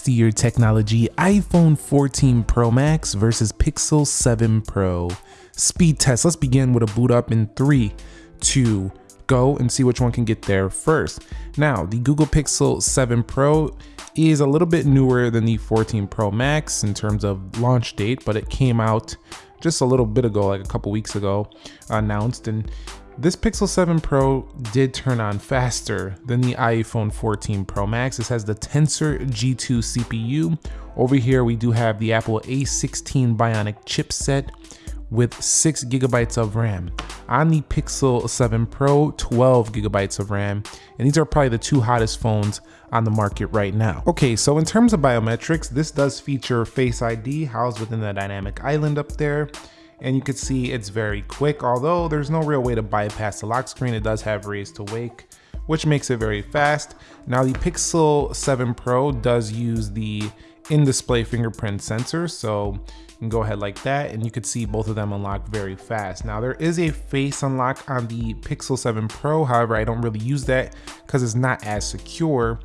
Steer technology iPhone 14 Pro Max versus Pixel 7 Pro. Speed test. Let's begin with a boot up in three, two, go and see which one can get there first. Now, the Google Pixel 7 Pro is a little bit newer than the 14 Pro Max in terms of launch date, but it came out just a little bit ago, like a couple weeks ago, announced. And this Pixel 7 Pro did turn on faster than the iPhone 14 Pro Max. This has the Tensor G2 CPU. Over here, we do have the Apple A16 Bionic chipset with 6 gigabytes of RAM. On the Pixel 7 Pro, 12 gigabytes of RAM, and these are probably the two hottest phones on the market right now. Okay, so in terms of biometrics, this does feature Face ID housed within the dynamic island up there and you can see it's very quick. Although there's no real way to bypass the lock screen, it does have raise to wake, which makes it very fast. Now the Pixel 7 Pro does use the in-display fingerprint sensor, so you can go ahead like that and you can see both of them unlock very fast. Now there is a face unlock on the Pixel 7 Pro, however I don't really use that because it's not as secure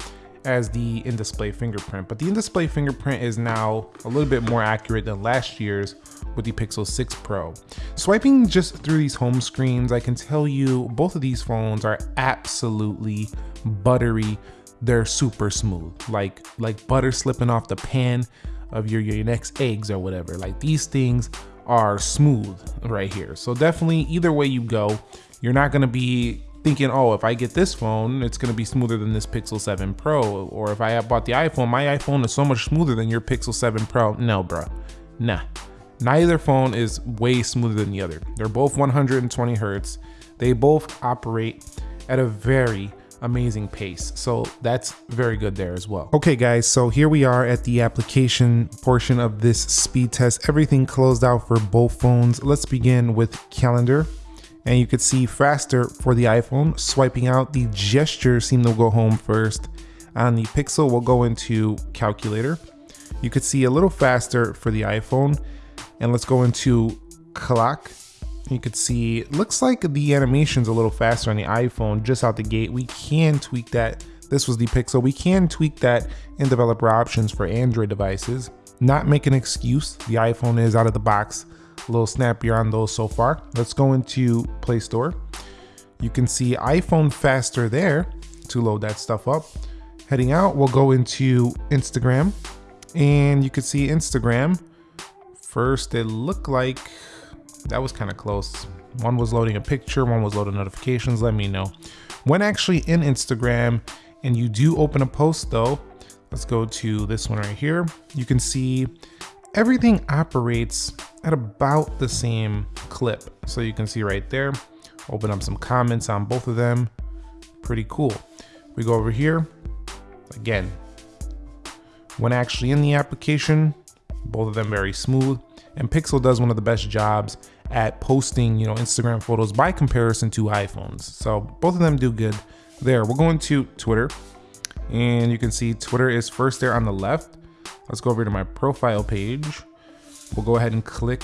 as the in-display fingerprint, but the in-display fingerprint is now a little bit more accurate than last year's with the Pixel 6 Pro. Swiping just through these home screens, I can tell you both of these phones are absolutely buttery. They're super smooth, like like butter slipping off the pan of your, your next eggs or whatever. Like these things are smooth right here. So definitely either way you go, you're not gonna be thinking, oh, if I get this phone, it's gonna be smoother than this Pixel 7 Pro. Or if I bought the iPhone, my iPhone is so much smoother than your Pixel 7 Pro. No, bro, nah. Neither phone is way smoother than the other. They're both 120 Hertz. They both operate at a very amazing pace. So that's very good there as well. Okay guys, so here we are at the application portion of this speed test. Everything closed out for both phones. Let's begin with calendar and you could see faster for the iPhone. Swiping out, the gesture seemed to go home first. On the Pixel, we'll go into calculator. You could see a little faster for the iPhone. And let's go into clock. You could see, looks like the animation's a little faster on the iPhone just out the gate. We can tweak that. This was the Pixel. We can tweak that in developer options for Android devices. Not make an excuse. The iPhone is out of the box a little snappier on those so far. Let's go into Play Store. You can see iPhone faster there to load that stuff up. Heading out, we'll go into Instagram and you can see Instagram. First, it looked like that was kind of close. One was loading a picture, one was loading notifications. Let me know. When actually in Instagram and you do open a post though, let's go to this one right here. You can see everything operates at about the same clip. So you can see right there, open up some comments on both of them. Pretty cool. We go over here, again, when actually in the application, both of them very smooth. And Pixel does one of the best jobs at posting, you know, Instagram photos by comparison to iPhones. So both of them do good there. We're going to Twitter and you can see Twitter is first there on the left. Let's go over to my profile page We'll go ahead and click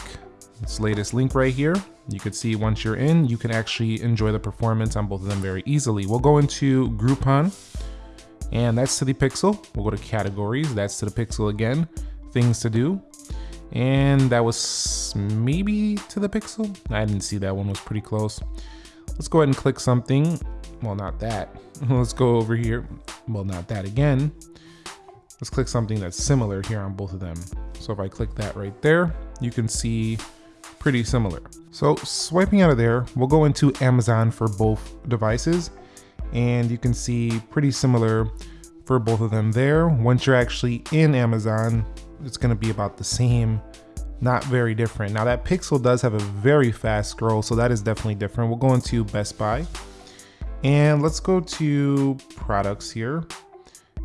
this latest link right here. You can see once you're in, you can actually enjoy the performance on both of them very easily. We'll go into Groupon and that's to the Pixel. We'll go to categories, that's to the Pixel again. Things to do. And that was maybe to the Pixel. I didn't see that one was pretty close. Let's go ahead and click something. Well, not that. Let's go over here. Well, not that again. Let's click something that's similar here on both of them. So if I click that right there, you can see pretty similar. So swiping out of there, we'll go into Amazon for both devices and you can see pretty similar for both of them there. Once you're actually in Amazon, it's gonna be about the same, not very different. Now that Pixel does have a very fast scroll, so that is definitely different. We'll go into Best Buy. And let's go to products here.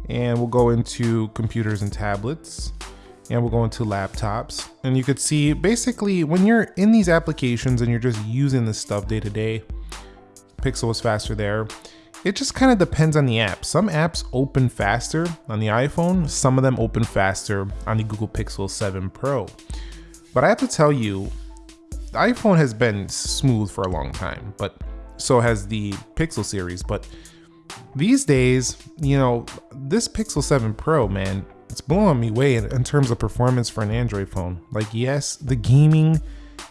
And we'll go into computers and tablets. And we'll go into laptops. And you could see basically when you're in these applications and you're just using this stuff day to day pixel is faster there it just kind of depends on the app some apps open faster on the iphone some of them open faster on the google pixel 7 pro but i have to tell you the iphone has been smooth for a long time but so has the pixel series but these days, you know, this Pixel 7 Pro, man, it's blowing me away in, in terms of performance for an Android phone. Like, yes, the gaming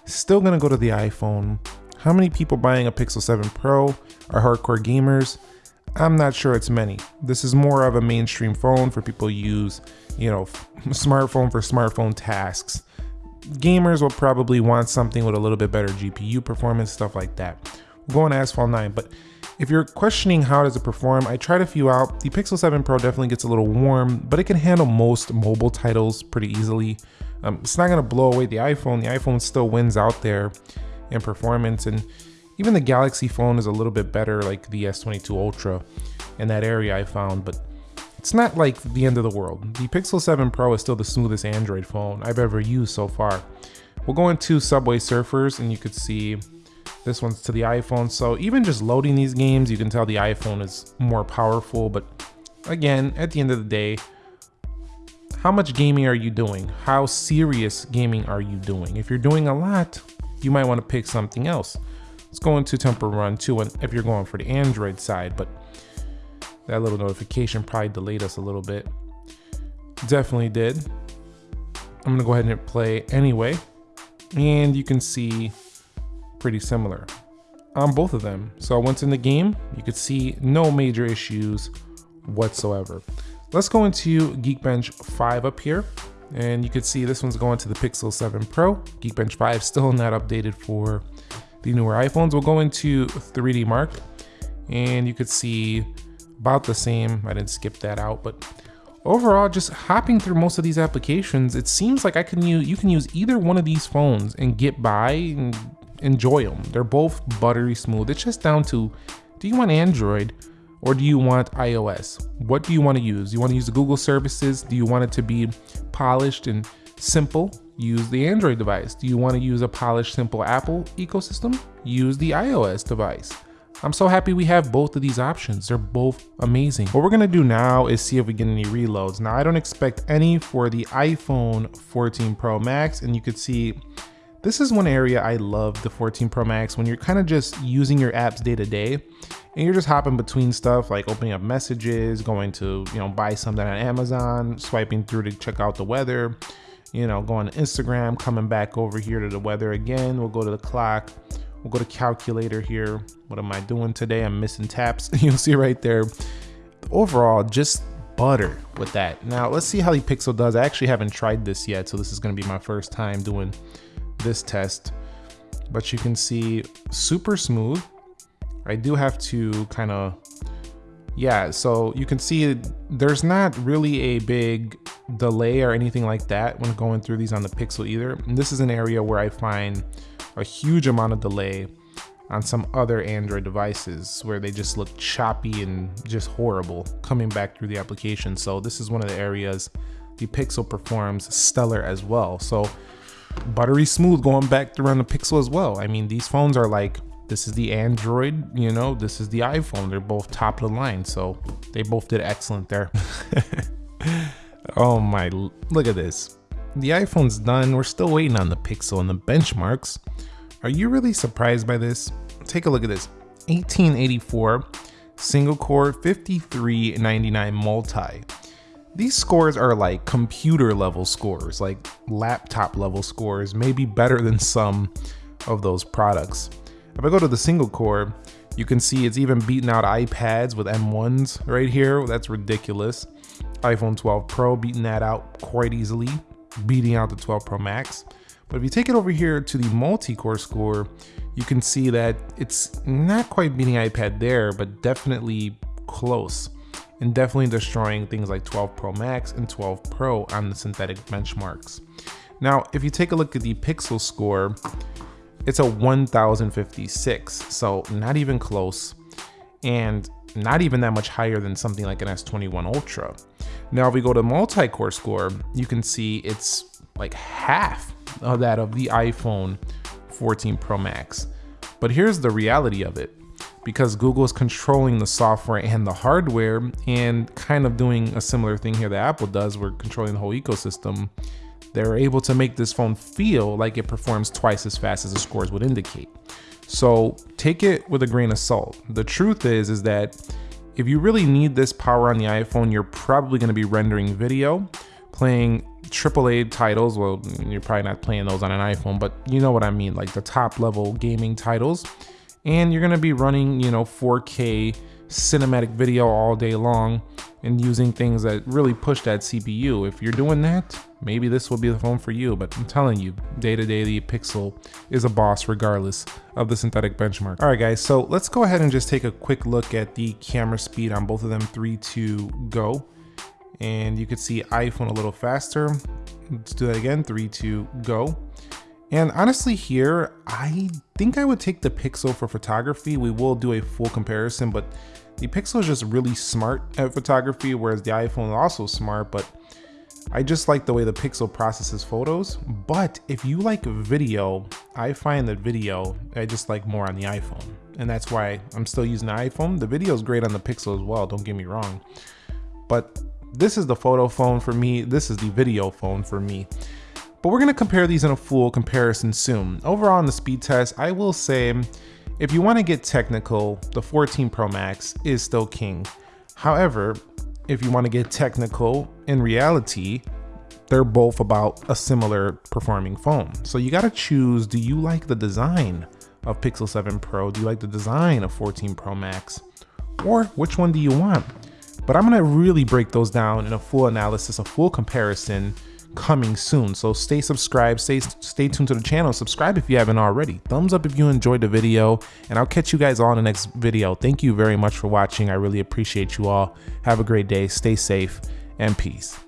still gonna go to the iPhone. How many people buying a Pixel 7 Pro are hardcore gamers? I'm not sure it's many. This is more of a mainstream phone for people use, you know, smartphone for smartphone tasks. Gamers will probably want something with a little bit better GPU performance, stuff like that. We're going to Asphalt 9, but if you're questioning how does it perform, I tried a few out. The Pixel 7 Pro definitely gets a little warm, but it can handle most mobile titles pretty easily. Um, it's not gonna blow away the iPhone. The iPhone still wins out there in performance, and even the Galaxy phone is a little bit better, like the S22 Ultra in that area I found, but it's not like the end of the world. The Pixel 7 Pro is still the smoothest Android phone I've ever used so far. We'll go into Subway Surfers, and you could see this one's to the iPhone. So even just loading these games, you can tell the iPhone is more powerful. But again, at the end of the day, how much gaming are you doing? How serious gaming are you doing? If you're doing a lot, you might want to pick something else. Let's go into Temple Run 2 if you're going for the Android side, but that little notification probably delayed us a little bit. Definitely did. I'm gonna go ahead and play anyway. And you can see pretty similar on both of them. So once in the game, you could see no major issues whatsoever. Let's go into Geekbench 5 up here. And you can see this one's going to the Pixel 7 Pro. Geekbench 5 still not updated for the newer iPhones. We'll go into 3D Mark and you could see about the same. I didn't skip that out, but overall, just hopping through most of these applications, it seems like I can use you can use either one of these phones and get by and enjoy them. They're both buttery smooth. It's just down to do you want Android or do you want iOS? What do you want to use? You want to use the Google services? Do you want it to be polished and simple? Use the Android device. Do you want to use a polished, simple Apple ecosystem? Use the iOS device. I'm so happy we have both of these options. They're both amazing. What we're gonna do now is see if we get any reloads. Now I don't expect any for the iPhone 14 Pro Max and you could see this is one area I love the 14 Pro Max when you're kind of just using your apps day to day and you're just hopping between stuff like opening up messages, going to, you know, buy something on Amazon, swiping through to check out the weather, you know, going to Instagram, coming back over here to the weather again. We'll go to the clock. We'll go to calculator here. What am I doing today? I'm missing taps. You'll see right there. Overall, just butter with that. Now let's see how the Pixel does. I actually haven't tried this yet, so this is gonna be my first time doing this test, but you can see super smooth. I do have to kind of, yeah, so you can see there's not really a big delay or anything like that when going through these on the Pixel either. And this is an area where I find a huge amount of delay on some other Android devices where they just look choppy and just horrible coming back through the application. So this is one of the areas the Pixel performs stellar as well. So buttery smooth going back through on the Pixel as well. I mean, these phones are like, this is the Android, you know, this is the iPhone. They're both top of the line. So they both did excellent there. oh my, look at this. The iPhone's done. We're still waiting on the Pixel and the benchmarks. Are you really surprised by this? Take a look at this. 1884 single core 5399 multi these scores are like computer level scores, like laptop level scores, maybe better than some of those products. If I go to the single core, you can see it's even beating out iPads with M1s right here. That's ridiculous. iPhone 12 Pro beating that out quite easily, beating out the 12 Pro Max. But if you take it over here to the multi-core score, you can see that it's not quite beating iPad there, but definitely close and definitely destroying things like 12 Pro Max and 12 Pro on the synthetic benchmarks. Now, if you take a look at the Pixel score, it's a 1056, so not even close, and not even that much higher than something like an S21 Ultra. Now, if we go to multi-core score, you can see it's like half of that of the iPhone 14 Pro Max. But here's the reality of it because Google is controlling the software and the hardware and kind of doing a similar thing here that Apple does, we're controlling the whole ecosystem. They're able to make this phone feel like it performs twice as fast as the scores would indicate. So take it with a grain of salt. The truth is, is that if you really need this power on the iPhone, you're probably gonna be rendering video playing AAA titles. Well, you're probably not playing those on an iPhone, but you know what I mean, like the top level gaming titles. And you're gonna be running, you know, 4K cinematic video all day long and using things that really push that CPU. If you're doing that, maybe this will be the phone for you, but I'm telling you, day to day, the Pixel is a boss regardless of the synthetic benchmark. All right, guys, so let's go ahead and just take a quick look at the camera speed on both of them, three, two, go. And you could see iPhone a little faster. Let's do that again, three, two, go. And honestly here, I think I would take the Pixel for photography. We will do a full comparison, but the Pixel is just really smart at photography, whereas the iPhone is also smart, but I just like the way the Pixel processes photos. But if you like video, I find that video, I just like more on the iPhone. And that's why I'm still using the iPhone. The video is great on the Pixel as well, don't get me wrong. But this is the photo phone for me. This is the video phone for me. But we're gonna compare these in a full comparison soon. Overall in the speed test, I will say, if you wanna get technical, the 14 Pro Max is still king. However, if you wanna get technical, in reality, they're both about a similar performing phone. So you gotta choose, do you like the design of Pixel 7 Pro? Do you like the design of 14 Pro Max? Or which one do you want? But I'm gonna really break those down in a full analysis, a full comparison coming soon. So stay subscribed, stay, stay tuned to the channel, subscribe if you haven't already. Thumbs up if you enjoyed the video, and I'll catch you guys all in the next video. Thank you very much for watching. I really appreciate you all. Have a great day, stay safe, and peace.